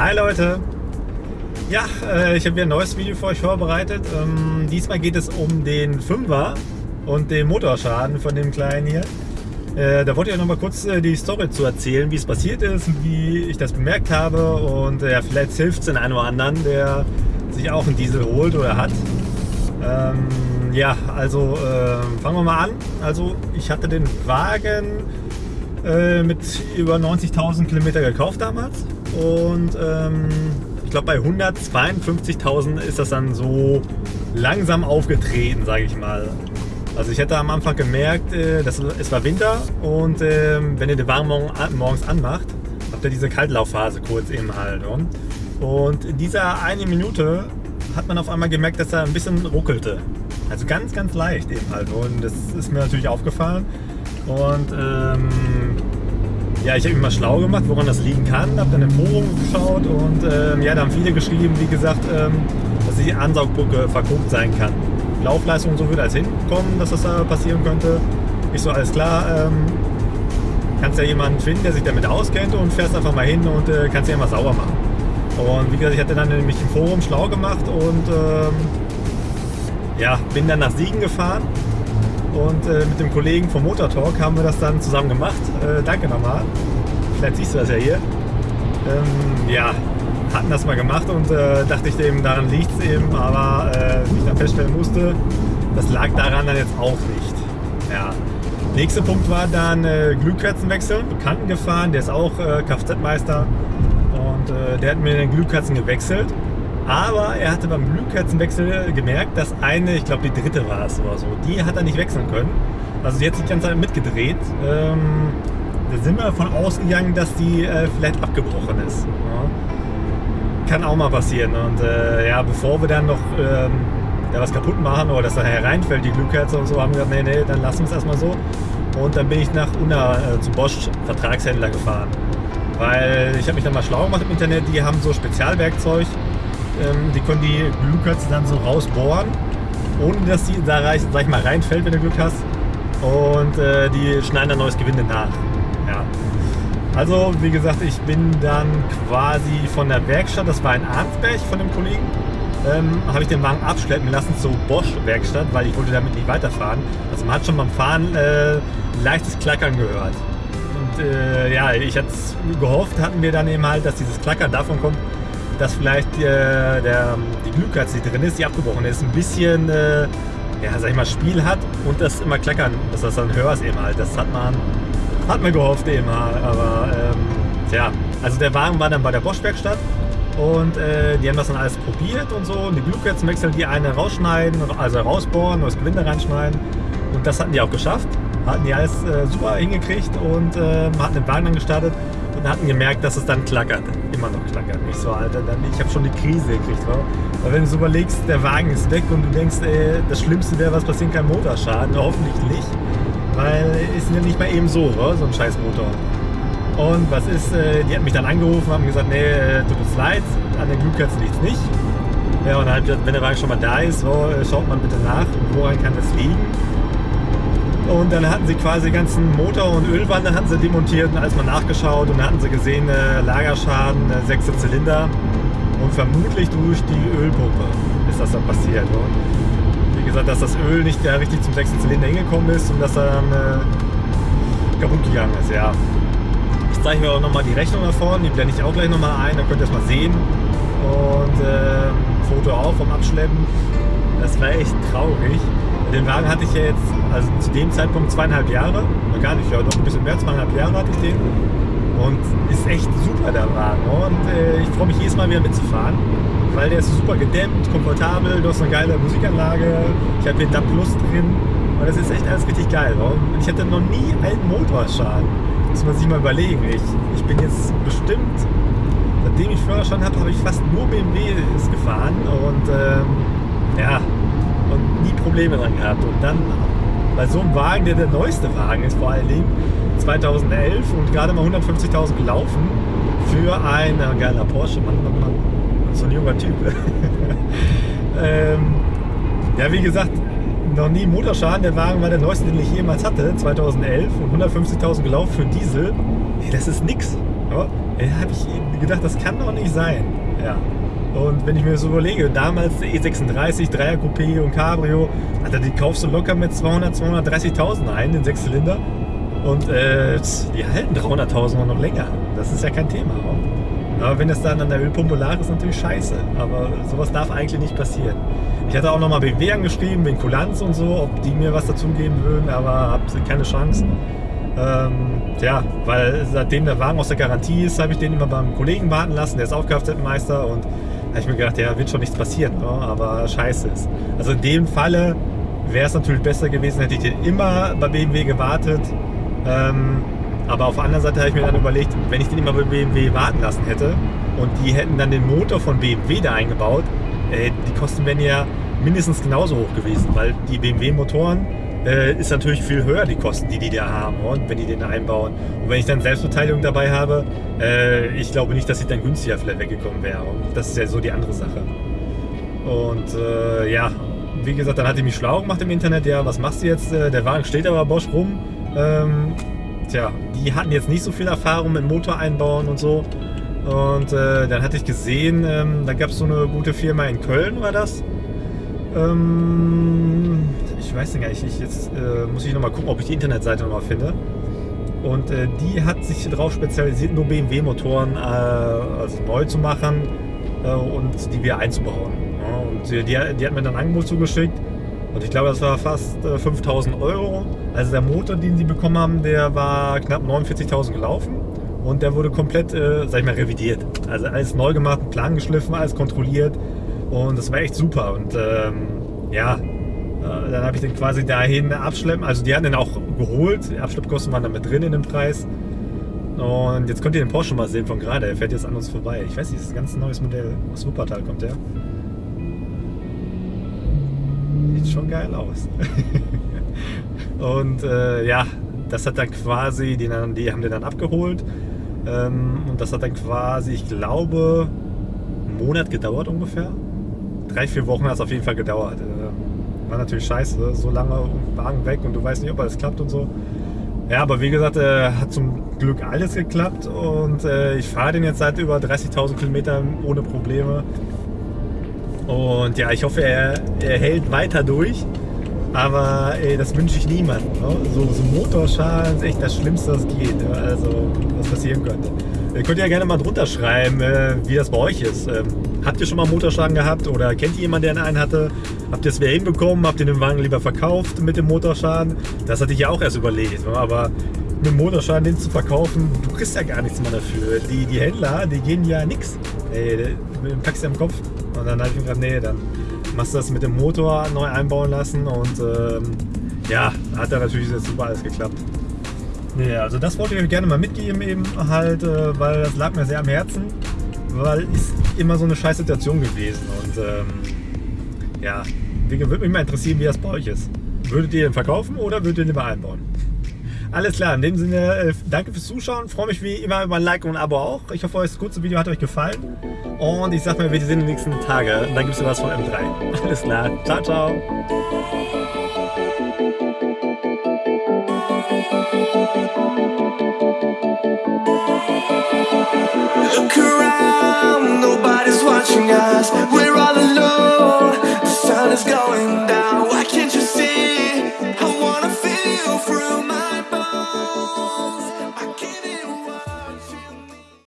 Hi Leute! Ja, äh, ich habe wieder ein neues Video für euch vorbereitet. Ähm, diesmal geht es um den Fünfer und den Motorschaden von dem Kleinen hier. Äh, da wollte ich euch noch mal kurz äh, die Story zu erzählen, wie es passiert ist wie ich das bemerkt habe. Und ja, vielleicht hilft es den einen oder anderen, der sich auch einen Diesel holt oder hat. Ähm, ja, also fangen wir mal an. Also ich hatte den Wagen äh, mit über 90.000 Kilometer gekauft damals und ähm, ich glaube bei 152.000 ist das dann so langsam aufgetreten, sage ich mal. Also ich hätte am Anfang gemerkt, äh, dass es war Winter und äh, wenn ihr den Wagen morgens anmacht, habt ihr diese Kaltlaufphase kurz eben halt. Und in dieser eine Minute hat man auf einmal gemerkt, dass er ein bisschen ruckelte. Also ganz, ganz leicht eben halt. Und das ist mir natürlich aufgefallen. Und ähm, ja, ich habe mich mal schlau gemacht, woran das liegen kann. Habe dann im Forum geschaut und ähm, ja, da haben viele geschrieben, wie gesagt, ähm, dass die Ansaugbrücke verguckt sein kann. Laufleistung und so würde als hinkommen, dass das da passieren könnte. Ich so, alles klar, ähm, kannst ja jemanden finden, der sich damit auskennt und fährst einfach mal hin und äh, kannst ja mal sauber machen. Und wie gesagt, ich hatte dann nämlich im Forum schlau gemacht und ähm, ja, bin dann nach Siegen gefahren und äh, mit dem Kollegen vom Motor Talk haben wir das dann zusammen gemacht. Äh, danke nochmal. Vielleicht siehst du das ja hier. Ähm, ja, hatten das mal gemacht und äh, dachte ich eben, daran liegt es eben, aber äh, wie ich dann feststellen musste, das lag daran dann jetzt auch nicht. Ja. Nächster Punkt war dann äh, Glühkerzenwechsel. Bekannten gefahren, der ist auch äh, Kfz-Meister und äh, der hat mir den Glühkerzen gewechselt. Aber er hatte beim Glühkerzenwechsel gemerkt, dass eine, ich glaube die dritte war es oder so, die hat er nicht wechseln können. Also die hat sich die ganze Zeit mitgedreht. Ähm, da sind wir davon ausgegangen, dass die äh, vielleicht abgebrochen ist. Ja. Kann auch mal passieren. Und äh, ja, bevor wir dann noch ähm, da was kaputt machen oder dass da hereinfällt, die Glühkerze und so, haben wir gesagt, nee, nee, dann lassen wir es erstmal so. Und dann bin ich nach Unna äh, zum Bosch Vertragshändler gefahren. Weil ich habe mich dann mal schlau gemacht im Internet, die haben so Spezialwerkzeug, ähm, die können die Glühkötze dann so rausbohren, ohne dass die da sag ich mal, reinfällt, wenn du Glück hast. Und äh, die schneiden dann neues Gewinde nach. Ja. Also, wie gesagt, ich bin dann quasi von der Werkstatt, das war in Arnsberg von dem Kollegen, ähm, habe ich den Wagen abschleppen lassen zur Bosch-Werkstatt, weil ich wollte damit nicht weiterfahren. Also man hat schon beim Fahren äh, leichtes Klackern gehört. Und äh, ja, ich hatte gehofft, hatten wir dann eben halt, dass dieses Klackern davon kommt, dass vielleicht äh, der, die Glühkerze, die drin ist, die abgebrochen ist, ein bisschen, äh, ja, sag ich mal, Spiel hat und das immer klackern, dass das dann hörst eben halt. Das hat man, hat man gehofft eben halt, aber ähm, ja, also der Wagen war dann bei der Bosch-Werkstatt und äh, die haben das dann alles probiert und so und die Glühkerzen wechseln, die eine rausschneiden, also rausbohren, das Gewinde reinschneiden und das hatten die auch geschafft, hatten die alles äh, super hingekriegt und äh, hatten den Wagen dann gestartet und hatten gemerkt, dass es dann klackert. Immer noch klackert. Ich so, Alter, dann, ich habe schon die Krise gekriegt. Wa? Weil wenn du so überlegst, der Wagen ist weg und du denkst, ey, das Schlimmste wäre, was passieren kann, Motorschaden. Hoffentlich nicht. Weil ist ja nicht mal eben so, wa? so ein scheiß Motor. Und was ist, äh, die hat mich dann angerufen, haben gesagt, nee, äh, tut uns leid, an der Glühkerze liegt nicht. Ja, und dann hat gesagt, wenn der Wagen schon mal da ist, oh, schaut man bitte nach, woran kann das liegen. Und dann hatten sie quasi den ganzen Motor und Ölwanne hatten sie demontiert und alles mal nachgeschaut und dann hatten sie gesehen, äh, Lagerschaden, äh, sechste Zylinder und vermutlich durch die Ölpumpe ist das dann passiert. Und wie gesagt, dass das Öl nicht ja, richtig zum sechsten Zylinder hingekommen ist und dass er dann äh, kaputt gegangen ist, ja. Ich zeige mir auch nochmal die Rechnung da vorne, die blende ich auch gleich nochmal ein, da könnt ihr es mal sehen. Und äh, Foto auch vom Abschleppen. Das war echt traurig. Den Wagen hatte ich ja jetzt, also zu dem Zeitpunkt zweieinhalb Jahre, gar nicht, ja doch ein bisschen mehr, zweieinhalb Jahre hatte ich den. Und ist echt super der Wagen. Und äh, ich freue mich jedes Mal wieder mitzufahren, weil der ist super gedämmt, komfortabel, du hast eine geile Musikanlage, ich habe den DAP Plus drin. Und das ist echt alles richtig geil. Und ich hatte noch nie einen Motorschaden. Muss man sich mal überlegen. Ich, ich bin jetzt bestimmt, seitdem ich Führerschein habe, habe ich fast nur BMWs gefahren. Und ähm, ja, Probleme dran gehabt. Und dann bei so einem Wagen, der der neueste Wagen ist vor allen Dingen, 2011 und gerade mal 150.000 gelaufen für ein geiler Porsche, Mann, Mann, Mann, so ein junger Typ. ähm, ja, wie gesagt, noch nie Motorschaden. Der Wagen war der neueste, den ich jemals hatte, 2011 und 150.000 gelaufen für Diesel. Hey, das ist nix. Ja? Habe ich gedacht, das kann doch nicht sein. Ja. Und wenn ich mir so überlege, damals der E36, 3er Coupé und Cabrio, Alter, die kaufst du locker mit 200, 230.000 ein, den Sechszylinder. Und äh, die halten 300.000 noch länger. Das ist ja kein Thema. Aber wenn es dann an der Ölpumpe lag, ist natürlich scheiße. Aber sowas darf eigentlich nicht passieren. Ich hatte auch nochmal BMW angeschrieben, wegen Kulanz und so, ob die mir was dazu geben würden, aber habe keine Chance. Ähm, ja, weil seitdem der Wagen aus der Garantie ist, habe ich den immer beim Kollegen warten lassen, der ist auch Kfz-Meister und habe ich mir gedacht, ja, wird schon nichts passieren, ne? aber scheiße ist. Also in dem Falle wäre es natürlich besser gewesen, hätte ich den immer bei BMW gewartet. Ähm, aber auf der anderen Seite habe ich mir dann überlegt, wenn ich den immer bei BMW warten lassen hätte und die hätten dann den Motor von BMW da eingebaut, äh, die Kosten wären ja mindestens genauso hoch gewesen, weil die BMW-Motoren äh, ist natürlich viel höher, die Kosten, die die da haben und wenn die den einbauen. Und wenn ich dann Selbstbeteiligung dabei habe, äh, ich glaube nicht, dass ich dann günstiger vielleicht weggekommen wäre. Und das ist ja so die andere Sache. Und äh, ja, wie gesagt, dann hat ich mich schlau gemacht im Internet, ja, was machst du jetzt? Äh, der Wagen steht aber Bosch rum. Ähm, tja, die hatten jetzt nicht so viel Erfahrung mit Motor einbauen und so. Und äh, dann hatte ich gesehen, ähm, da gab es so eine gute Firma in Köln, war das. Ähm, ich weiß nicht, ich, jetzt äh, muss ich nochmal gucken, ob ich die Internetseite nochmal finde. Und äh, die hat sich darauf spezialisiert, nur BMW-Motoren äh, also neu zu machen äh, und die wieder einzubauen. Ja, und die, die, hat mir dann ein Angebot zugeschickt und ich glaube, das war fast 5000 äh, Euro. Also der Motor, den sie bekommen haben, der war knapp 49.000 gelaufen und der wurde komplett, äh, sag ich mal, revidiert. Also alles neu gemacht, Plan geschliffen, alles kontrolliert und das war echt super. Und ähm, ja, dann habe ich den quasi dahin abschleppen. Also die hatten den auch geholt. Die Abschleppkosten waren da mit drin in dem Preis. Und jetzt könnt ihr den Porsche mal sehen von gerade. Er fährt jetzt an uns vorbei. Ich weiß nicht, das ist ein ganz neues Modell. Aus Wuppertal kommt der. Sieht schon geil aus. und äh, ja, das hat dann quasi, die, die haben den dann abgeholt. Ähm, und das hat dann quasi, ich glaube, einen Monat gedauert ungefähr. Drei, vier Wochen hat es auf jeden Fall gedauert. War natürlich scheiße, so lange Wagen weg und du weißt nicht, ob alles klappt und so. Ja, aber wie gesagt, äh, hat zum Glück alles geklappt und äh, ich fahre den jetzt seit über 30.000 Kilometern ohne Probleme. Und ja, ich hoffe, er, er hält weiter durch. Aber ey, das wünsche ich niemandem. Ne? So, so Motorschaden ist echt das Schlimmste, was geht. Also, was passieren könnte. Ihr könnt ja gerne mal drunter schreiben, äh, wie das bei euch ist. Ähm, habt ihr schon mal Motorschaden gehabt oder kennt ihr jemanden, der einen hatte? Habt ihr es wieder hinbekommen? Habt ihr den Wagen lieber verkauft mit dem Motorschaden? Das hatte ich ja auch erst überlegt. Aber mit dem Motorschaden den zu verkaufen, du kriegst ja gar nichts mehr dafür. Die, die Händler, die gehen ja nichts. Mit dem Taxi am Kopf. Und dann habe ich mir gedacht, nee, dann machst du das mit dem Motor neu einbauen lassen und ähm, ja, hat da natürlich super alles geklappt. Nee, also das wollte ich euch gerne mal mitgeben eben halt, äh, weil das lag mir sehr am Herzen, weil ist immer so eine scheiß Situation gewesen und ähm, ja, würde mich mal interessieren, wie das bei euch ist. Würdet ihr den verkaufen oder würdet ihr den lieber einbauen? Alles klar, in dem Sinne, äh, danke fürs Zuschauen. Freue mich wie immer über ein Like und ein Abo auch. Ich hoffe, das kurze Video hat euch gefallen. Und ich sag mal, wir sehen in den nächsten Tagen. Und dann gibt es was von M3. Alles klar, ciao, ciao. Look around, nobody's watching us. We're all.